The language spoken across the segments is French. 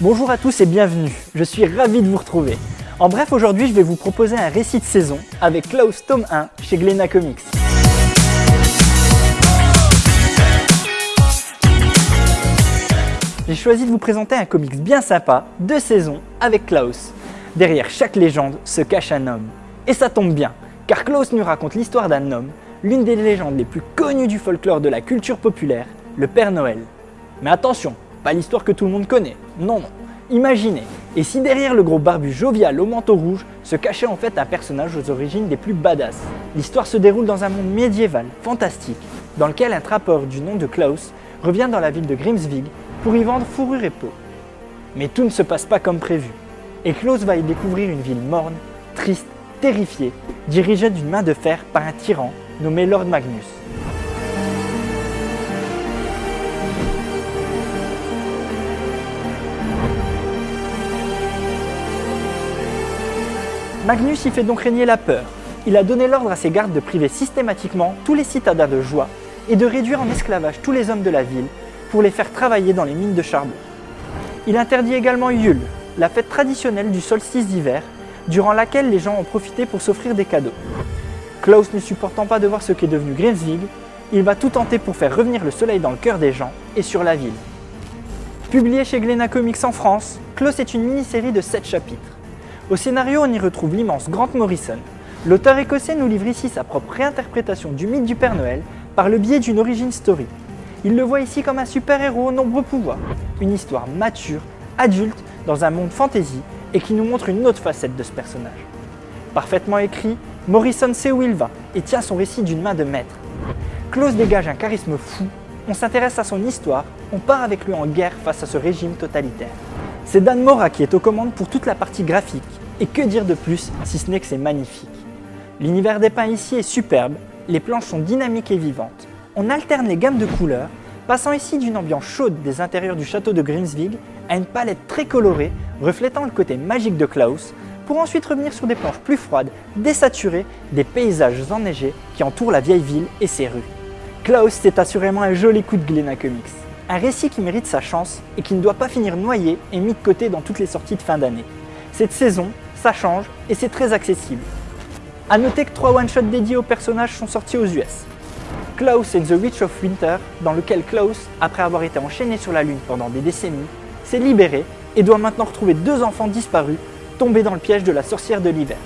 Bonjour à tous et bienvenue, je suis ravi de vous retrouver. En bref, aujourd'hui je vais vous proposer un récit de saison avec Klaus tome 1 chez Glénat Comics. J'ai choisi de vous présenter un comics bien sympa, de saison, avec Klaus. Derrière chaque légende se cache un homme. Et ça tombe bien, car Klaus nous raconte l'histoire d'un homme, l'une des légendes les plus connues du folklore de la culture populaire, le Père Noël. Mais attention, pas l'histoire que tout le monde connaît. Non, non. Imaginez, et si derrière le gros barbu jovial au manteau rouge se cachait en fait un personnage aux origines des plus badass L'histoire se déroule dans un monde médiéval, fantastique, dans lequel un trappeur du nom de Klaus revient dans la ville de Grimsvig pour y vendre fourrure et peau. Mais tout ne se passe pas comme prévu, et Klaus va y découvrir une ville morne, triste, terrifiée, dirigée d'une main de fer par un tyran nommé Lord Magnus. Magnus y fait donc régner la peur. Il a donné l'ordre à ses gardes de priver systématiquement tous les citadins de joie et de réduire en esclavage tous les hommes de la ville pour les faire travailler dans les mines de charbon. Il interdit également Yule, la fête traditionnelle du solstice d'hiver, durant laquelle les gens ont profité pour s'offrir des cadeaux. Klaus ne supportant pas de voir ce qu'est devenu Grimsvig, il va tout tenter pour faire revenir le soleil dans le cœur des gens et sur la ville. Publié chez Glénat Comics en France, Klaus est une mini-série de 7 chapitres. Au scénario, on y retrouve l'immense Grant Morrison. L'auteur écossais nous livre ici sa propre réinterprétation du mythe du Père Noël par le biais d'une origin story. Il le voit ici comme un super-héros aux nombreux pouvoirs, une histoire mature, adulte, dans un monde fantasy et qui nous montre une autre facette de ce personnage. Parfaitement écrit, Morrison sait où il va et tient son récit d'une main de maître. Klaus dégage un charisme fou, on s'intéresse à son histoire, on part avec lui en guerre face à ce régime totalitaire. C'est Dan Mora qui est aux commandes pour toute la partie graphique, et que dire de plus si ce n'est que c'est magnifique. L'univers des pins ici est superbe, les planches sont dynamiques et vivantes. On alterne les gammes de couleurs, passant ici d'une ambiance chaude des intérieurs du château de Grimsvig à une palette très colorée, reflétant le côté magique de Klaus, pour ensuite revenir sur des planches plus froides, désaturées, des paysages enneigés qui entourent la vieille ville et ses rues. Klaus, c'est assurément un joli coup de Glénat Comics. Un récit qui mérite sa chance et qui ne doit pas finir noyé et mis de côté dans toutes les sorties de fin d'année. Cette saison, ça change et c'est très accessible. A noter que trois one-shots dédiés aux personnages sont sortis aux US. Klaus and the Witch of Winter, dans lequel Klaus, après avoir été enchaîné sur la Lune pendant des décennies, s'est libéré et doit maintenant retrouver deux enfants disparus tombés dans le piège de la sorcière de l'hiver.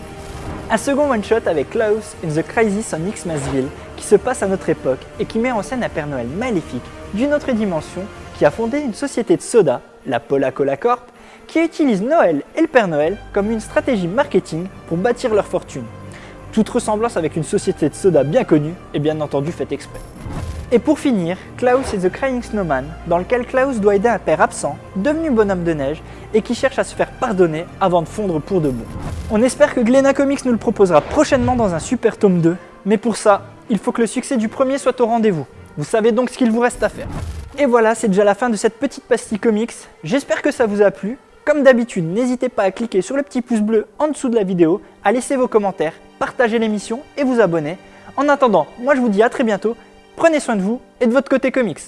Un second one-shot avec Klaus in the Crisis on Xmasville qui se passe à notre époque et qui met en scène un Père Noël maléfique d'une autre dimension qui a fondé une société de soda, la Pola Cola Corp, qui utilise Noël et le Père Noël comme une stratégie marketing pour bâtir leur fortune. Toute ressemblance avec une société de soda bien connue est bien entendu faite exprès. Et pour finir, Klaus et The Crying Snowman, dans lequel Klaus doit aider un père absent, devenu bonhomme de neige, et qui cherche à se faire pardonner avant de fondre pour de bon. On espère que Glénat Comics nous le proposera prochainement dans un super tome 2, mais pour ça, il faut que le succès du premier soit au rendez-vous. Vous savez donc ce qu'il vous reste à faire. Et voilà, c'est déjà la fin de cette petite pastille comics. J'espère que ça vous a plu. Comme d'habitude, n'hésitez pas à cliquer sur le petit pouce bleu en dessous de la vidéo, à laisser vos commentaires, partager l'émission et vous abonner. En attendant, moi je vous dis à très bientôt, prenez soin de vous et de votre côté comics.